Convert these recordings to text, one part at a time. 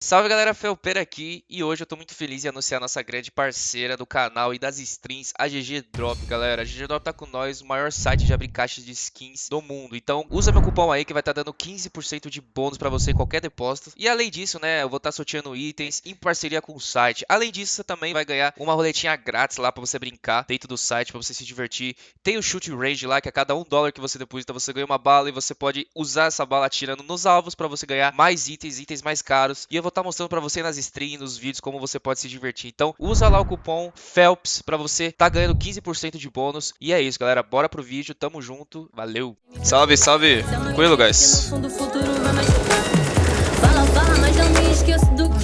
Salve galera, Felpeira aqui e hoje eu tô muito feliz em anunciar nossa grande parceira do canal e das streams, a GG Drop, galera. A GG Drop tá com nós, o maior site de abrir caixas de skins do mundo. Então usa meu cupom aí que vai estar tá dando 15% de bônus pra você em qualquer depósito. E além disso, né, eu vou estar tá sorteando itens em parceria com o site. Além disso, você também vai ganhar uma roletinha grátis lá pra você brincar dentro do site, pra você se divertir. Tem o shoot range lá, que a cada um dólar que você deposita, você ganha uma bala e você pode usar essa bala atirando nos alvos pra você ganhar mais itens, itens mais caros. E eu vou estar tá mostrando para você nas streams, nos vídeos, como você pode se divertir. Então, usa lá o cupom FELPS para você tá ganhando 15% de bônus. E é isso, galera. Bora pro vídeo. Tamo junto. Valeu. Salve, salve. Tranquilo, guys.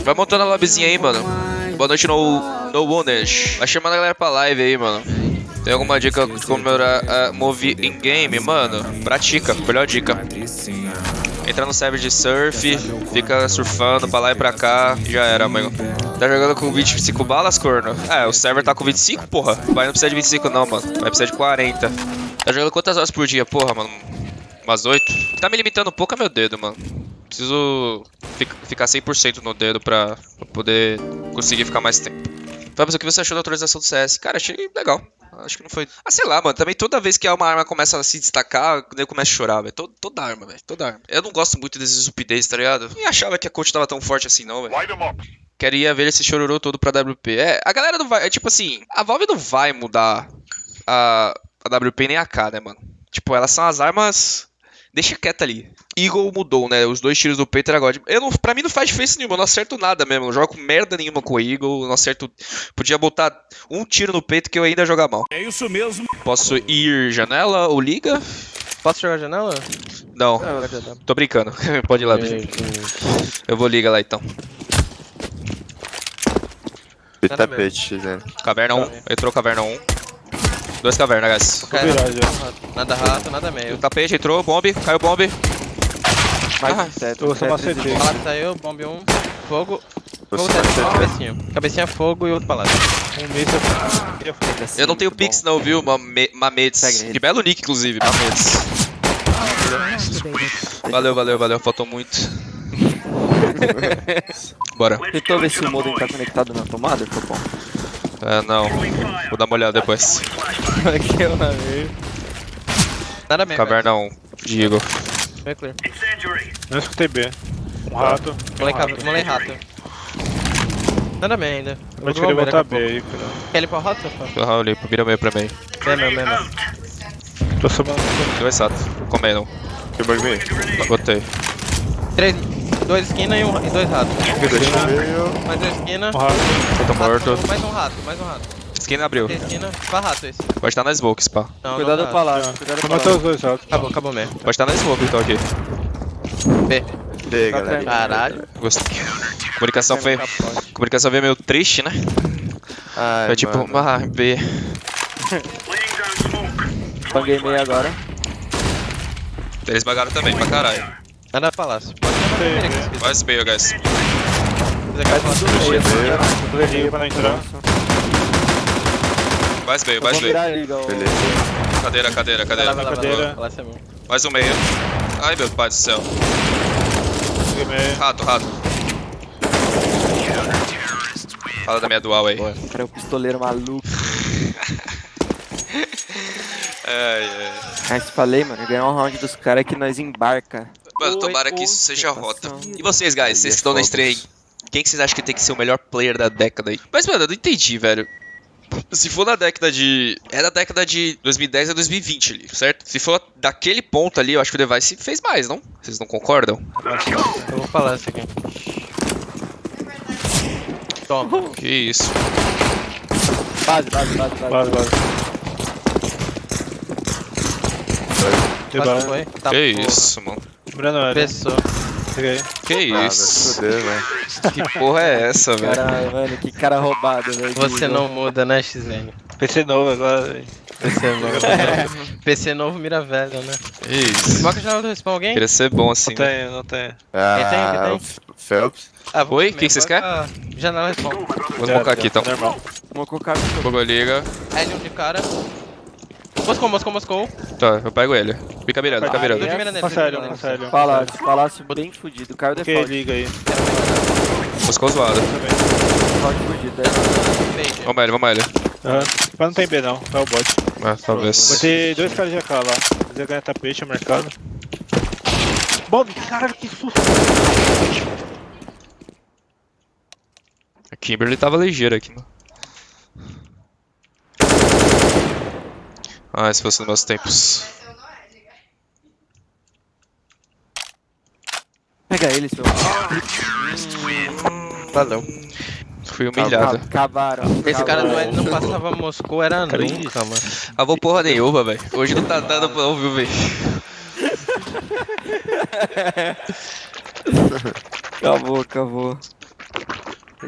Vai montando a lobbyzinha aí, mano. Boa noite no, no Wounded. Vai chamando a galera pra live aí, mano. Tem alguma dica de como melhorar a move in game, mano? Pratica, melhor dica. Entra no server de surf, fica surfando pra lá e pra cá, já era, amigo. Tá jogando com 25 balas, corno? É, o server tá com 25, porra. Vai não precisa de 25 não, mano. Vai precisar de 40. Tá jogando quantas horas por dia, porra, mano? Umas 8? Tá me limitando um pouco é meu dedo, mano. Preciso ficar 100% no dedo pra, pra poder conseguir ficar mais tempo. Fábio, o que você achou da atualização do CS? Cara, achei legal. Acho que não foi. Ah, sei lá, mano. Também toda vez que uma arma começa a se destacar, eu começo a chorar, velho. Toda, toda arma, velho. Toda arma. Eu não gosto muito desses updates, tá ligado? Nem achava que a coach tava tão forte assim, não, velho. Queria ver esse chororô todo pra WP. É, a galera não vai. É tipo assim, a Valve não vai mudar a, a WP nem a K, né, mano? Tipo, elas são as armas deixa quieto ali. Eagle mudou, né? Os dois tiros do peito era God. Eu não, pra mim não faz diferença nenhuma, eu não acerto nada mesmo. Eu não jogo merda nenhuma com o Eagle, não acerto. Podia botar um tiro no peito que eu ainda ia jogar mal. É isso mesmo. Posso ir janela ou liga? Posso jogar janela? Não. Tô brincando. Pode ir lá. Eu vou liga lá então. tapete, né? Caverna 1. Entrou caverna 1. Dois cavernas, guys. Okay, nada rato, nada meio. O tapete entrou, bombe, caiu bombe. Mais ah, certo, eu só macetei. Palácio saiu, bombe 1, um, fogo. Fogo certo, cabecinha. Cabecinha fogo e outro palácio. Um mês eu não tenho pix não, viu, Mamedes. Que belo nick, inclusive, Mamedes. Valeu, valeu, valeu, faltou muito. Bora. Tentou ver se o modem tá conectado na tomada, bom. É, não. Vou dar uma olhada depois. Aqui é uma vez. Nada mesmo. Caverna 1, Digo. Bem clear. Não escutei B. Um rato. Molei rato. Nada bem ainda. Vou querer botar B aí, cara. Quer limpar o rato? Aham, eu limpo. Vira meio pra mim. É meu, é meu. Tô subindo. Dois ratos. Comendo. Que bug me? Botei. Três. Dois esquina e, um, e dois ratos. Mais dois esquina. Um rato. Tô morto. Mais um rato, mais um rato. Esquina abriu. Esquina. Rato esse. Pode estar na smoke, spa. Não, Cuidado não pra lá. Cuidado pra matar os dois ratos. Acabou, acabou mesmo. Pode estar na smoke então aqui. B. B, galera. Caralho. Gostei. Comunicação foi. Comunicação veio meio triste, né? Ai, foi tipo, mano. ah, B. Banguei meio agora. Eles bagaram também pra caralho. Nada palácio. Mais meio, guys. Correria pra não entrar. Mais meio, mais meio. Beleza. Cadeira, cadeira, cadeira. cadeira. Mais um meio. Ai meu pai do céu. Rato, rato. Fala da minha dual aí. Cara, é o pistoleiro maluco. ai, ai. Mas falei, mano, ganhar um round dos caras que nós embarca. Mano, tomara que isso seja rota. E vocês, guys, vocês estão na estreia Quem que vocês acham que tem que ser o melhor player da década aí? Mas, mano, eu não entendi, velho. Se for na década de. É da década de 2010 a 2020 ali, certo? Se for daquele ponto ali, eu acho que o Device fez mais, não? Vocês não concordam? Eu vou falar isso aqui. Toma. Que isso. Base, base, base, base. Base, base. Base foi. Tá que porra. isso, mano. Lembrando, olha. Pessoa. Peguei. Que Ah, isso? velho. Que porra é essa, velho? Cara, mano, que cara roubado, velho. Você não muda, né, XN? PC novo agora, velho. PC novo. PC novo mira velho, né? Isso. Invoca a janela do respawn alguém? Queria ser bom assim. Não tem, não tem. Ah, Quem tem, o Phelps. Ah, vou Oi? O que que vocês invoca Janela respawn. Vou focar aqui então. Normal. Vamos colocar Fogo liga. L1 de cara. Moscou, Moscou, Moscou. Tá, eu pego ele. Fica mirando, fica mirando. de sério. Palácio, palácio bem fudido. Caiu o Que default. liga aí. Moscou zoado. Tá? Fade. Vamos ele, vamos ele. Aham. Mas não tem B não, é o bot. É, talvez. Vai ter dois caras de AK lá. Quiser ganhar tapete no mercado. Bob, caralho, que susto! A Kimberly tava ligeira aqui, mano. Ah, se fosse nos meus tempos. Pega ele, seu. Valeu. Fui humilhado. Acabaram. Esse cara não, não passava Moscou, era nunca, mano. Ah, vou porra nenhuma, velho. Hoje não tá dando pra ouvir, velho. Acabou, acabou.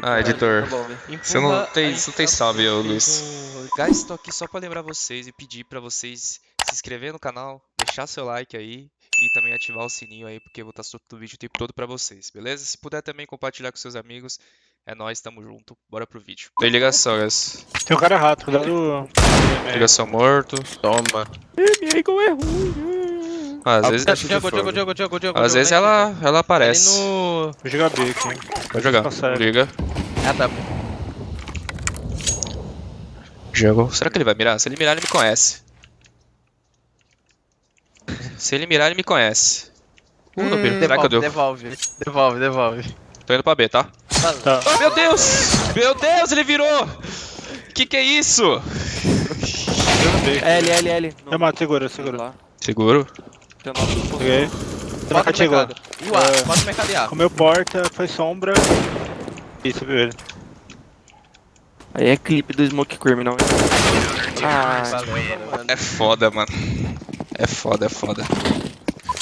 Ah, editor. Tá bom. Você não tem, você não tem salve, ô Luiz. Guys, tô aqui só pra lembrar vocês e pedir pra vocês se inscrever no canal, deixar seu like aí e também ativar o sininho aí, porque eu vou estar soltando vídeo o tempo todo pra vocês, beleza? Se puder também compartilhar com seus amigos, é nóis, tamo junto, bora pro vídeo. Tem ligação, guys. Tem um cara rato, cuidado. Ligação morto. Toma. Ih, como é ruim. Às vezes, Diogo, Diogo, Diogo, Diogo, Diogo. às vezes ela, ela aparece. No... Vou jogar B aqui. Vai jogar. Liga. Ah, tá. Jogou. Será que ele vai mirar? Se ele mirar, ele me conhece. Se ele mirar, ele me conhece. Uh, não mira. Será que eu Devolve, deu? devolve, devolve, devolve. Tô indo pra B, tá? Tá. Oh, meu Deus! Meu Deus, ele virou! Que que é isso? L, L, L. Eu mato, segura, segura. Seguro. Tem o nosso Peguei. No Chegou. mercado. E o A, É. bota mercado e A. Comeu porta, foi sombra. Isso, viu ele. Aí é clipe do Smoke Criminal. hein? Ah, valeu. É foda, mano. É foda, é foda.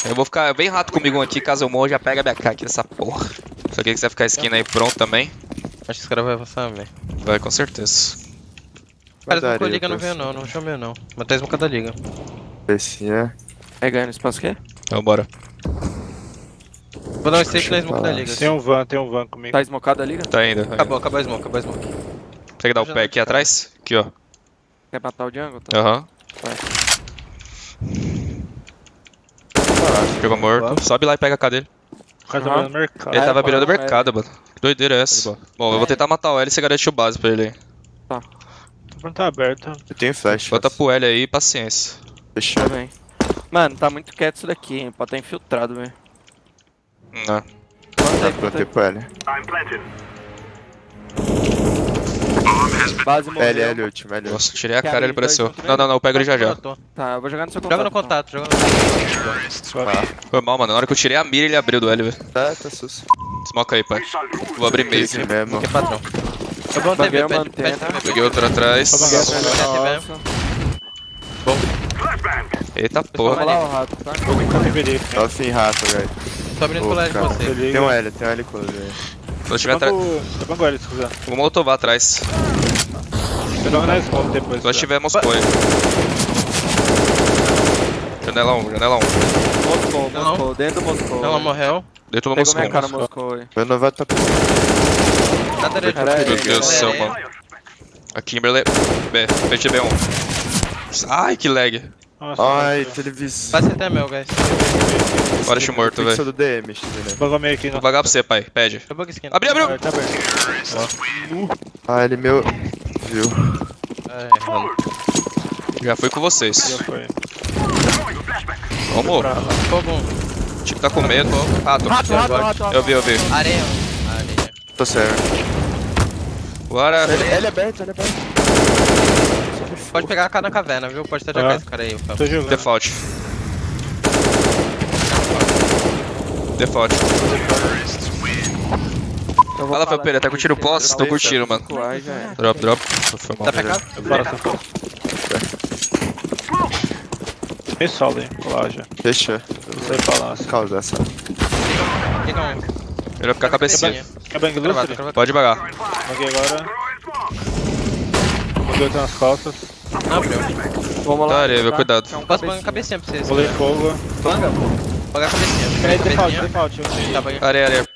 Eu vou ficar bem rato comigo aqui, caso eu morra, já pega a minha K aqui nessa porra. Só que você vai ficar skin aí pronto também. Acho que esse cara vai avançar, velho. Vai, com certeza. Cara, a liga não veio não, não chamei não. Mas tá smocado a liga. Esse é. É ganhando espaço quê? Então bora. Vou dar um stake na smoke da liga. Tem um van, tem um van comigo. Tá esmocado a liga? Tá indo. Acabou, acabou a smoke, acabou a smoke. Consegue dar o pé aqui atrás? Aqui, ó. Quer matar o Django? Tá. Aham. Jogou morto. Sobe lá e pega a K dele. O cara tá mercado. Ele tava é, virando é. mercado, mano. Que doideira é essa? Bom, eu vou tentar matar o L e você garante o base pra ele aí. A porta tá aberta. Eu tenho flash. Bota pro L aí e paciência. Fechou. Tá bem. Mano, tá muito quieto isso daqui, hein? Pode estar infiltrado, velho. Não. Aí, Tá, planta plantei aí. pro L. Base morreu. L, L, último, L. Nossa, tirei a cara ele apareceu. Não, não, não, eu pego ele já já. Tá, eu vou jogar no seu contato. Joga no então. contato, joga no contato. Foi mal, mano. Na hora que eu tirei a mira, ele abriu do L, velho. Tá, tá sus. Smoke aí, pai. Vou abrir meio Esse aqui. mesmo. Que é patrão. Eu vou TV, pede, pede. TV. Peguei outro atrás. Lá. Eita Vou porra. rolar o rato, tá? Tá. Tá sem rato, velho. Tô abrindo Ô, colégio de você. Tem um L, tem um L close aí. Quando tiver atrás. Tá bom agora, se quiser. Vou motovar atrás. Eu jogo na smoke depois. Tá? tiver Moscou aí. Janela 1, janela 1. Moscou. Moscou, dentro do Moscou. Ela morreu. Dentro do Pegou Moscou. minha cara, Moscou. Meu tá direita. Caralho, Meu Deus do céu, mano. A Kimberly. B, frente B1. Ai, que lag. Nossa, Ai, televisão. Vai até meu, guys. Bora, morto, Pixel velho. do DM, X, né? Meio aqui, Vou não. vagar pra você, pai. Pede. Eu bug skin. Abriu, abriu! Ah, Tá aberto. Ah, ele meu. Viu? É, rolo. Já fui com vocês. Já foi. Vamos. Fogo um. O time tá com medo. Rato. Rato, rato, rato, rato. Eu vi, eu vi. Areia. Areia. Tô certo. Bora. L, L aberto, L aberto. Pode pegar a cara na caverna, viu? Pode até Ah. jogar esse cara aí. Tô jogando. Default. Default. Eu Fala, Felpeira, tá aqui, curtindo se posse? entrar Tô o curtindo, mano. É. Drop, drop. Foi mal. Tá pegado? Bora, tá vou lá já. Fechou. Não sei falar. Causa essa. Um. Ele vai ficar cabecinha. Quer bang Cravado, lustre? cravado. Pode vagar. Baguei agora. Outro nas costas. Não abriu. Vamos Tá, lá. Areva, cuidado. É um Posso a cabecinha pra vocês. Rolei fogo. Banga, pô. Pagar a cabecinha. Peraí, default, default. Tá. Areia, areia.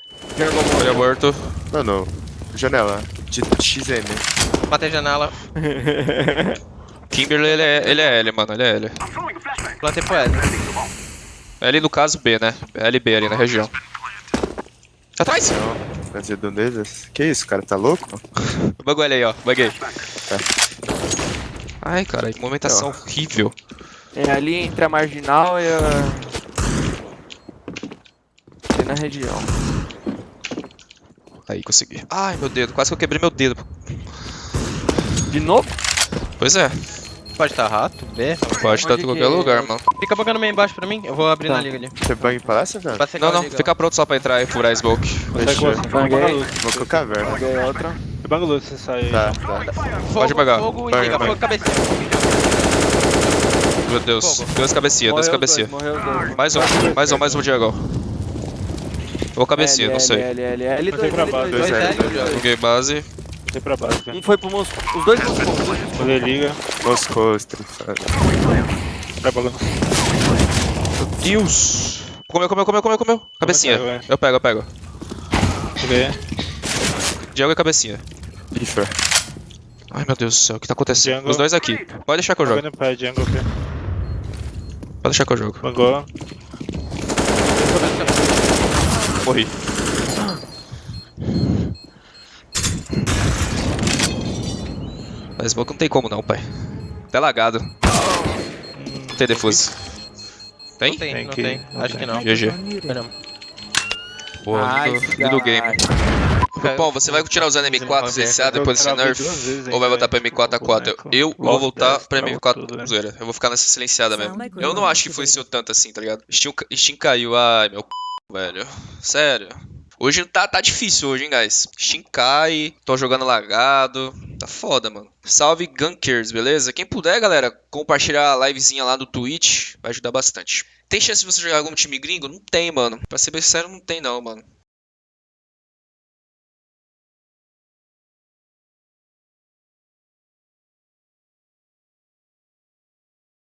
Areia morto. Mano, janela. De XM. Matei a janela. Kimberly, ele é, ele é L, mano. Ele é L. Plantei pro L. L no caso B, né? LB ali na região. Atrás! Nas redondezas. Que isso, cara? Tá louco? Bagulho ele aí, ó. Baguei. Ai, cara, que movimentação horrível. É ali entre a marginal e a. E na região. Aí, consegui. Ai, meu dedo. Quase que eu quebrei meu dedo. De novo? Pois é. Pode estar rato, B. Pode estar em Onde qualquer que é? lugar, mano. Fica bugando meio embaixo pra mim, eu vou abrir Tá. na liga ali. Você bang palácio, velho? Não, a não. liga. Fica pronto só pra entrar e furar smoke. Consegue Fechou. Vou com caverna. Peguei outra. Se você sair. Tá, tá. Fogo, Pode pagar. Fogo e liga, fogo cabecinha. Meu Deus. Fogo. Duas cabecinhas, duas cabecinhas. dois, dois. Mais um, mais um, mais um, Diego. Ou cabecinha, L, não sei. L, L, L, L2, pra L2, baixo. Dois L, L, L. Joguei base. Voltei pra baixo, velho. Um foi pro Moscou. Os dois pro Moscou. Poder liga. Moscou, estrifado. Vai bagando. Meu Deus. Comeu, comeu, comeu, comeu, comeu. Cabecinha. Vai. Eu pego, eu pego. Peguei. Diego e cabecinha. Pifa. Ai, meu Deus do céu, o que tá acontecendo? Jungle. Os dois aqui. Pode deixar que eu jogo. Pé, jungle aqui. Pode deixar que eu jogo. Bangou. Morri. Mas smoke não tem como não, pai. Tá lagado. Não tem defuse. Tem? Não tem, Tem não que- tem. Acho que não. GG. Pô, Ai, lindo, lindo game. Pô, você vai continuar usando M4 CCA depois desse nerf? Ou vai voltar pra M4A4? Eu vou voltar pra M4 zoeira. Eu vou ficar nessa silenciada mesmo. Eu não acho que influenciou tanto assim, tá ligado? Steam, Steam caiu, ai meu c... velho. Sério. Hoje tá, tá difícil hoje, hein, guys. Steam cai, tô jogando lagado. Tá foda, mano. Salve Gunkers, beleza? Quem puder, galera, compartilhar a livezinha lá no Twitch, vai ajudar bastante. Tem chance de você jogar algum time gringo? Não tem, mano. Pra ser bem sincero, não tem não, mano.